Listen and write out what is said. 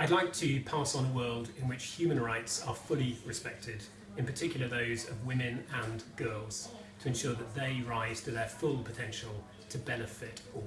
I'd like to pass on a world in which human rights are fully respected, in particular those of women and girls, to ensure that they rise to their full potential to benefit all.